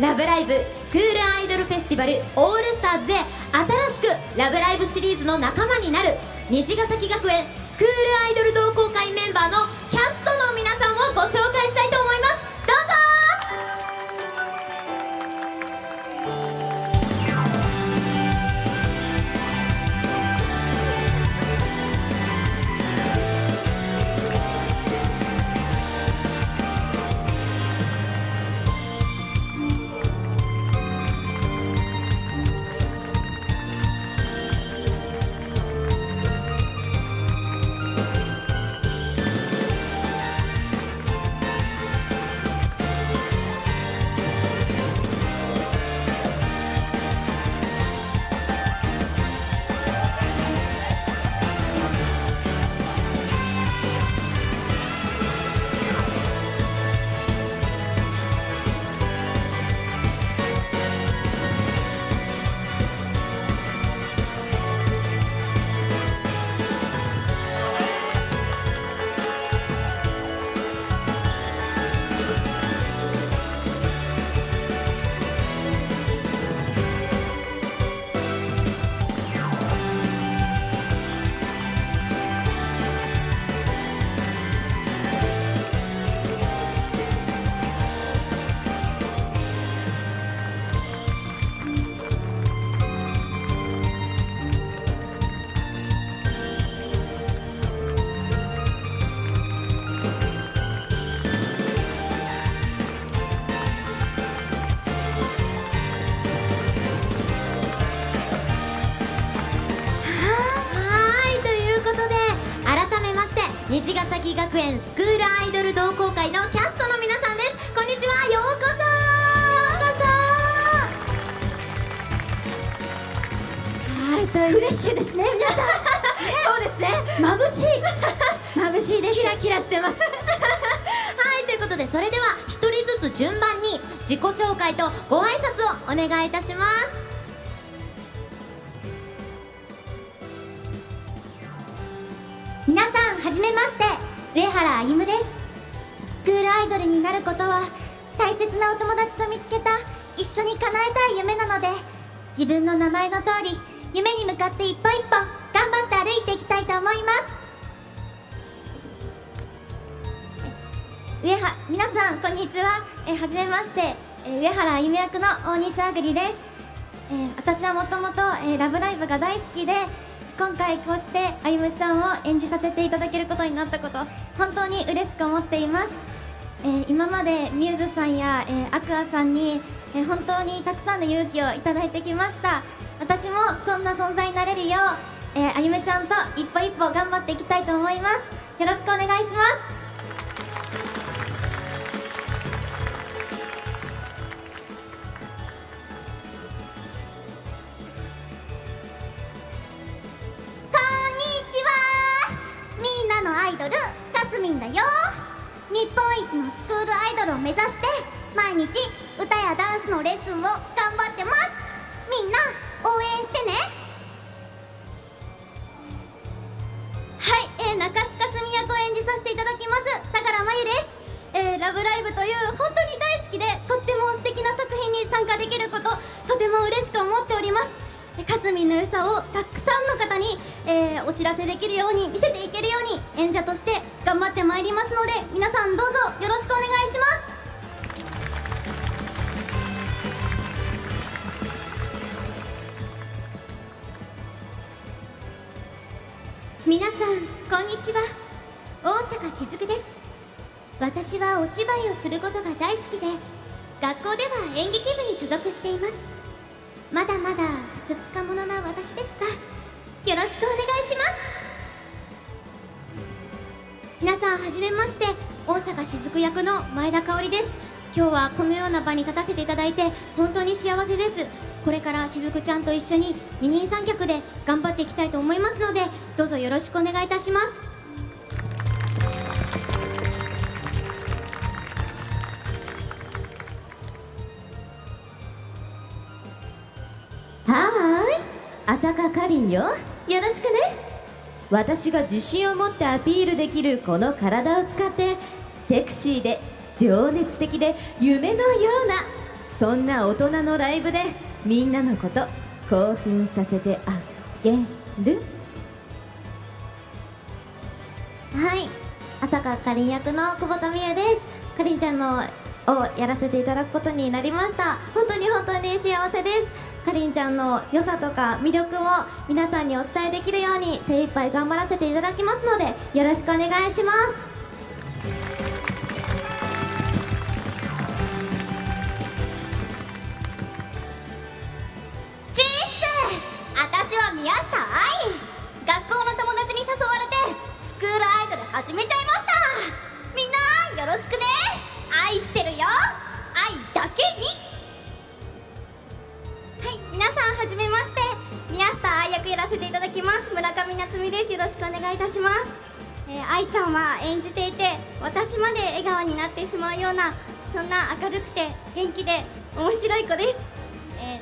ラブライブスクールアイドルフェスティバルオールスターズで新しくラブライブシリーズの仲間になる虹ヶ崎学園スクールアイドル同好会メンバーのキャストの皆さんをご紹介学園スクールアイドル同好会のキャストの皆さんです。こんにちはようこそ。ようこそはいというフレッシュですね皆さん。そうですね。眩しい。眩しいですキラキラしてます。はいということでそれでは一人ずつ順番に自己紹介とご挨拶をお願いいたします。皆さんはじめまして上原歩夢です。スクールアイドルになることは大切なお友達と見つけた一緒に叶えたい夢なので自分の名前の通り夢に向かって一歩一歩頑張って歩いていきたいと思います。上は皆さんこんにちは。えはじめまして。え上原歩夢役の大西あぐりです。えー私はもともと「ラブライブ!」が大好きで今回こうしてあゆむちゃんを演じさせていただけることになったこと本当に嬉しく思っています、えー今までミューズさんや、えーアクアさんに、えー本当にたくさんの勇気をいただいてきました。私もそんな存在になれるよう、えーあゆむちゃんと一歩一歩頑張っていきたいと思います。よろしくお願いします。イドルかすみんだよ。日本一のスクールアイドルを目指して毎日歌やダンスのレッスンを頑張ってます。みんな応援してね。はい、えー、中須かすみ役を演じさせていただきます相良真由です。えーラブライブという本当に大好きでとっても素敵な作品に参加できることとても嬉しく思っております。かすみの良さをたくさんの方に、えーお知らせできるように見せていけるように演者として頑張ってまいりますので皆さんどうぞよろしくお願いします。皆さんこんにちは。大阪しずくです。私はお芝居をすることが大好きで学校では演劇部に所属しています。まだまだつつか者な私ですがよろしくお願いします皆さんはじめまして大阪雫役の前田香織です今日はこのような場に立たせていただいて本当に幸せですこれからしずくちゃんと一緒に二人三脚で頑張っていきたいと思いますのでどうぞよろしくお願いいたしますかりんよ。よろしくね。私が自信を持ってアピールできるこの体を使ってセクシーで情熱的で夢のようなそんな大人のライブでみんなのこと興奮させてあげる。はい。朝香かりん役の久保田美優です。かりんちゃんのをやらせていただくことになりました。本当に本当に幸せです。かりんちゃんの良さとか魅力を皆さんにお伝えできるように精一杯頑張らせていただきますのでよろしくお願いします。チーッ私は宮下愛。学校の友達に誘われてスクールアイドル始めちゃいました。みんなよろしくね。愛してるよ。はじめまして。宮下愛役やらせていただきます。村上夏美です。よろしくお願いいたします、えー、愛ちゃんは演じていて私まで笑顔になってしまうようなそんな明るくて元気で面白い子です、え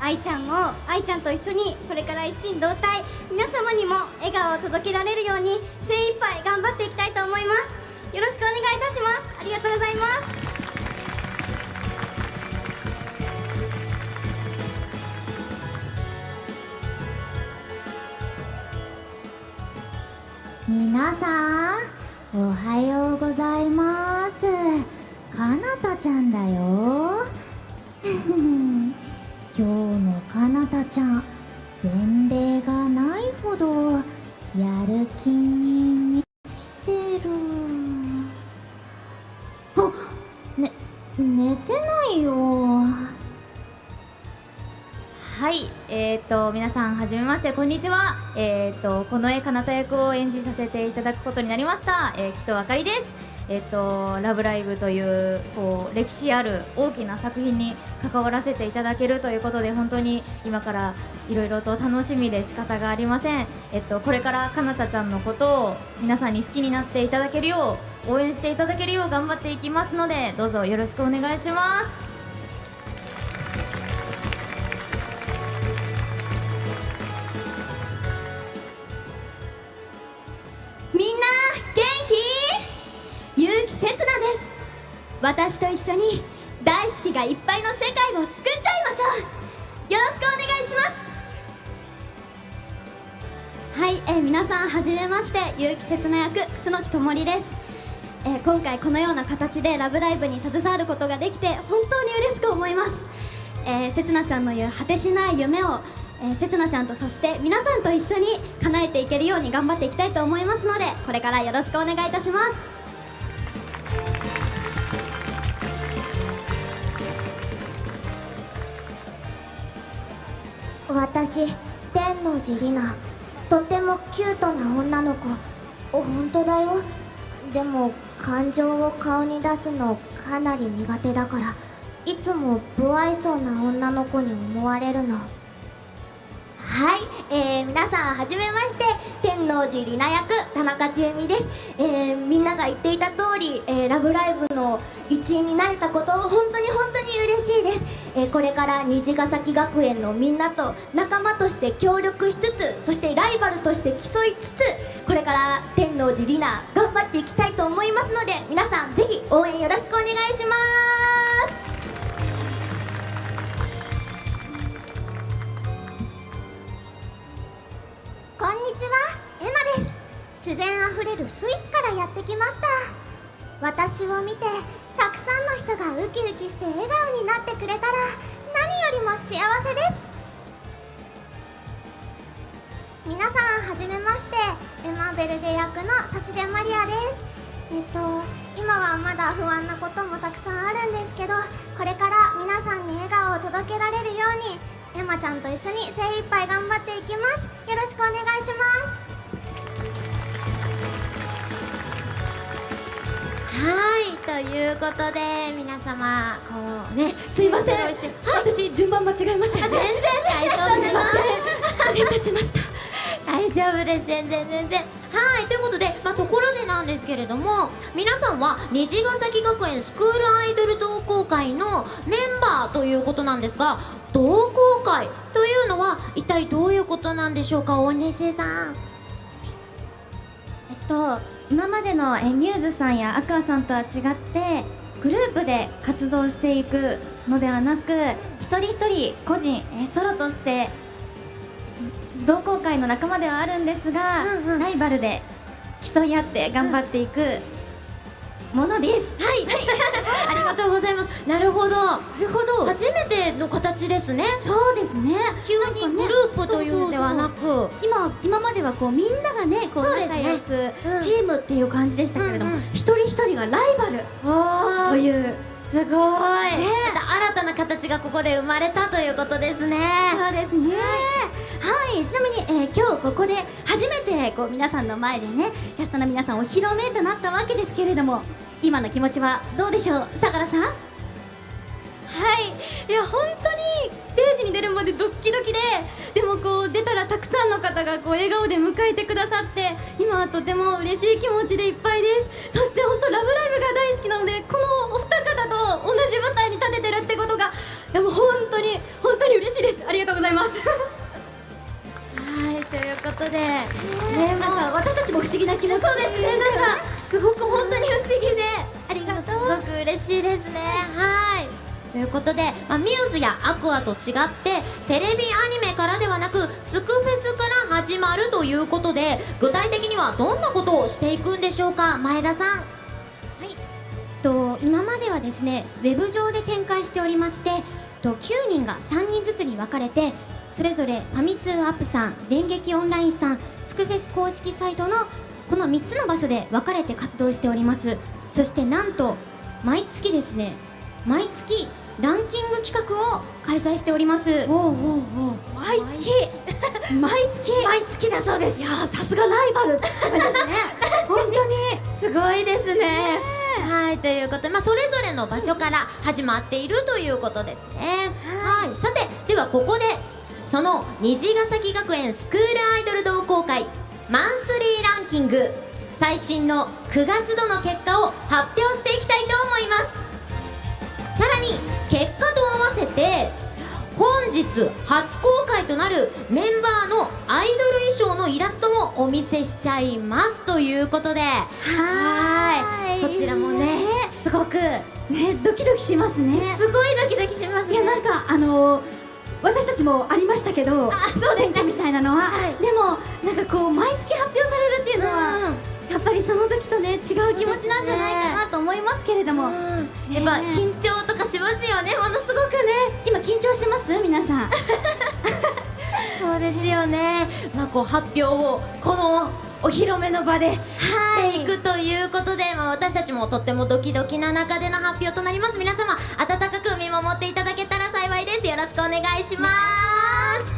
ー、愛ちゃんを愛ちゃんと一緒にこれから一心同体皆様にも笑顔を届けられるように精一杯頑張っていきたいと思います。よろしくお願いいたします。ありがとうございます。皆さんおはようございます。かなたちゃんだよ。今日のかなたちゃん前例がないほどやる気に満ちてる。あね寝てはい、えー、と皆さんはじめましてこんにちは。えー、とこの絵かなた役を演じさせていただくことになりました。えー、木戸あかりです。えー、とラブライブというこう歴史ある大きな作品に関わらせていただけるということで本当に今からいろいろと楽しみで仕方がありません。えっとこれからかなたちゃんのことを皆さんに好きになっていただけるよう応援していただけるよう頑張っていきますのでどうぞよろしくお願いします。私と一緒に大好きがいっぱいの世界を作っちゃいましょう。よろしくお願いします。はい、えー皆さんはじめまして。結城せつな役楠木智里です、えー今回このような形で「ラブライブ!」に携わることができて本当に嬉しく思います。えー、せつなちゃんの言う果てしない夢を、えー、せつなちゃんとそして皆さんと一緒に叶えていけるように頑張っていきたいと思いますのでこれからよろしくお願いいたします。私天王寺里奈。とてもキュートな女の子。本当だよ。でも感情を顔に出すのかなり苦手だから。いつも不愛想な女の子に思われるの。はい、えー、皆さんはじめまして。天王寺里奈役田中千恵美です、えー、みんなが言っていた通り、えー、ラブライブの一員になれたことを本当に本当に嬉しいです、え、これから虹ヶ崎学園のみんなと仲間として協力しつつそしてライバルとして競いつつこれから天王寺里奈頑張っていきたいと思いますので皆さんぜひ応援よろしくお願いします。こんにちはエマです。自然あふれるスイスからやってきました。私を見てたくさんの人がウキウキして笑顔になってくれたら何よりも幸せです。皆さんはじめましてエマ・ベルデ役の差出マリアです。えっと今はまだ不安なこともたくさんあるんですけどこれから皆さんに笑顔を届けられるようにエマちゃんと一緒に精一杯頑張っていきます。よろしくお願いします。いということで皆様こうねすいません。私順番間違えました全然大丈夫です。失礼いたしました。大丈夫です。全然全然。はい。ということで、まあ、ところでなんですけれども皆さんは虹ヶ崎学園スクールアイドル同好会のメンバーということなんですが同好会というのは一体どういうことなんでしょうか？大西さん。えっと今までのえミューズさんやアクアさんとは違ってグループで活動していくのではなく一人一人個人、えソロとして同好会の仲間ではあるんですが、うんうん。ライバルで競い合って頑張っていくものです、はい。ありがとうございます。なるほど。なるほど。初めての形ですね。そうですね。急にグループというんではなく今今まではこうみんながねこう仲良くうん。チームっていう感じでしたけれども、うんうん。一人一人がライバル。おという。すごい、また新たな形がここで生まれたということですね。そうですね。はい。ちなみに、えー今日ここで初めてこう皆さんの前でねキャストの皆さんお披露目となったわけですけれども今の気持ちはどうでしょう？相良さん？はい。いや本当にに出るまでドッキドキででもこう出たらたくさんの方がこう笑顔で迎えてくださって今はとても嬉しい気持ちでいっぱいです。そして本当「ラブライブ!」が大好きなのでこのお二方と同じ舞台に立ててるってことがいやもう本当に本当に嬉しいです。ありがとうございます。はいということでねなんか私たちも不思議な気持ちそうですね。なんかすごく本当に不思議で。ありがとう。すごく嬉しいですね。はいということで、まあ、ミューズやアクアと違ってテレビアニメからではなくスクフェスから始まるということで具体的にはどんなことをしていくんでしょうか前田さん。と今まではですねウェブ上で展開しておりましてと9人が3人ずつに分かれてそれぞれファミ通アップさん電撃オンラインさんスクフェス公式サイトのこの3つの場所で分かれて活動しております。そしてなんと毎月ですね毎月ランキング企画を開催しております。毎月。毎月。毎月。だそうです。いやーさすがライバルですね。本当にすごいですね。はいということ。で、まあ、それぞれの場所から始まっているということですね。はい。さてではここでその虹ヶ崎学園スクールアイドル同好会マンスリーランキング最新の9月度の結果を発表していきたいと思います。さらに結果と合わせて本日初公開となるメンバーのアイドル衣装のイラストもお見せしちゃいますということで。はーい。そちらもねすごくねドキドキしますね。すごいドキドキしますね。いやなんかあのー私たちもありましたけどあそうですね。みたいなのは、はい。でもなんかこう毎月発表されるっていうのは、やっぱりその時とね違う気持ちなんじゃないかなと思いますけれども、やっぱ緊張ますよねものすごくね。今緊張してます？皆さん。そうですよね。まあこう発表をこのお披露目の場でしていくということで、まあ、私たちもとってもドキドキな中での発表となります。皆様温かく見守っていただけたら幸いです。よろしくお願いします。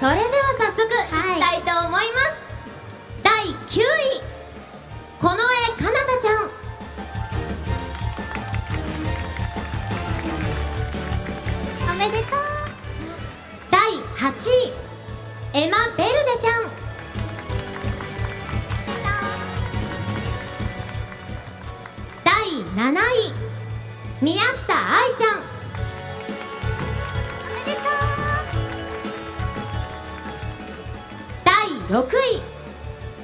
それでは早速い。きたいと思います、第9位。この絵かなたちゃんめでとう。第8位。エマ・ベルデちゃん。第7位。宮下愛ちゃん。第6位。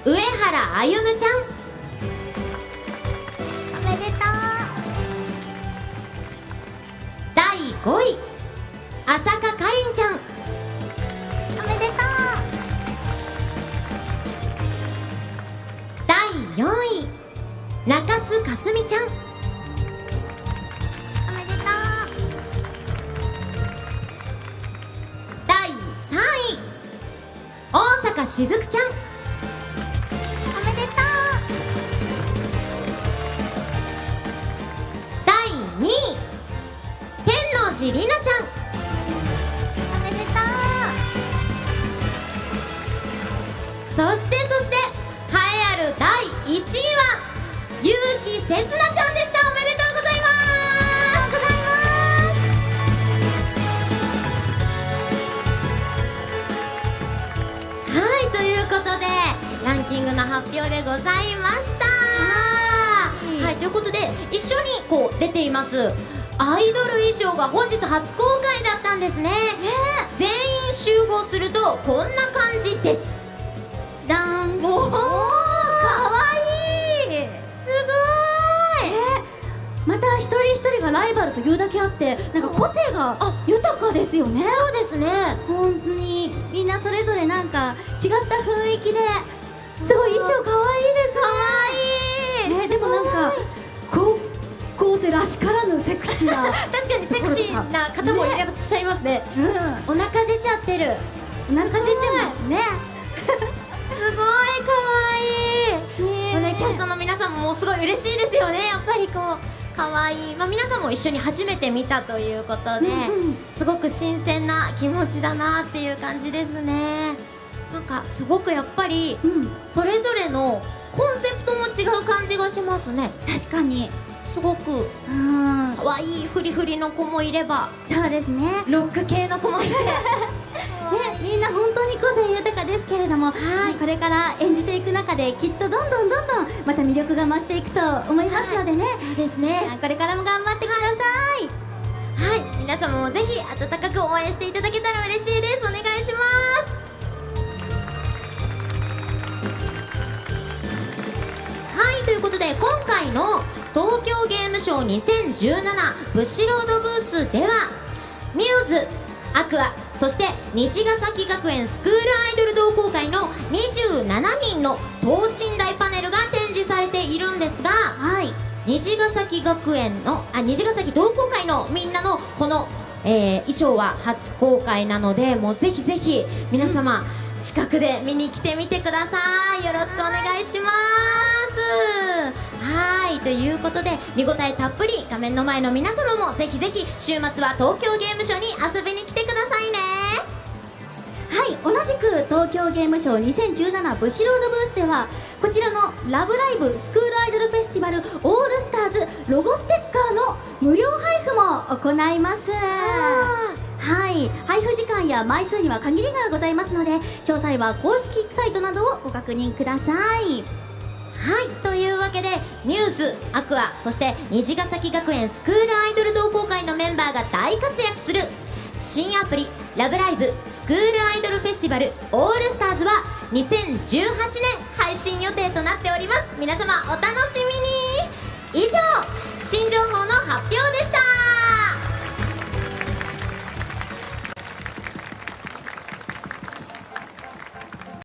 上原歩夢ちゃん。おめでと第5位浅香かりんちゃん。うおめでと第4位。中須かすみちゃん。うおめでと第3位。大阪しずくちゃん。うおめでと第2位。天王寺りなそしてそして栄えある第1位は結城せつなちゃんでしたおめでとうございます。はいということでランキングの発表でございました。はい。ということで一緒にこう出ています。アイドル衣装が本日初公開だったんですね。全員集合するとこんな感じですイバルというだけあってなんか個性が豊かですよね。そうですね。本当にみんなそれぞれなんか違った雰囲気ですごい衣装かわいいですね。かわい。いねでもなんか高校生らしからぬセクシーな 確かにセクシーな方もいらっしゃいますね。うん。お腹出ちゃってる。お腹出てますね。すごい。可愛い。ねもうねキャストの皆さんももうすごい嬉しいですよねやっぱりこう可愛い。まあ皆さんも一緒に初めて見たということで、うんうん。すごく新鮮な気持ちだなっていう感じですね。なんかすごくやっぱりうん。それぞれのコンセプトも違う感じがしますね。確かに。すごくうん。可愛いフリフリの子もいれば。そうですね。ねロック系の子もいて みんな本当に個性豊かですけれども、はい。これから演じていく中できっとどんどんどんどんまた魅力が増していくと思いますのでね、そうですね。これからも頑張ってください、はい。皆様もぜひ温かく応援していただけたら嬉しいです。お願いします。はい。ということで今回の東京ゲームショウ2017ブッシュロードブースではミューズアクアそして虹ヶ崎学園スクールアイドル同好会の27人の等身大パネルが展示されているんですがはい。虹ヶ崎学園のあ虹ヶ崎同好会のみんなのこの、えー衣装は初公開なのでもうぜひぜひ皆様、近くで見に来てみてください。よろしくお願いします。はい。ということで見応えたっぷり画面の前の皆様もぜひぜひ週末は東京ゲームショウに遊びに来てください。ねはい同じく東京ゲームショウ2017ブシロードブースではこちらの「ラブライブスクールアイドルフェスティバルオールスターズロゴステッカーの無料配布も行います。はい配布時間や枚数には限りがございますので詳細は公式サイトなどをご確認ください。はいというわけでミューズアクアそして虹ヶ崎学園スクールアイドル同好会のメンバーが大活躍する新アプリ「ラブライブスクールアイドルフェスティバルオールスターズは2018年配信予定となっております。皆様お楽しみに。以上新情報の発表でした。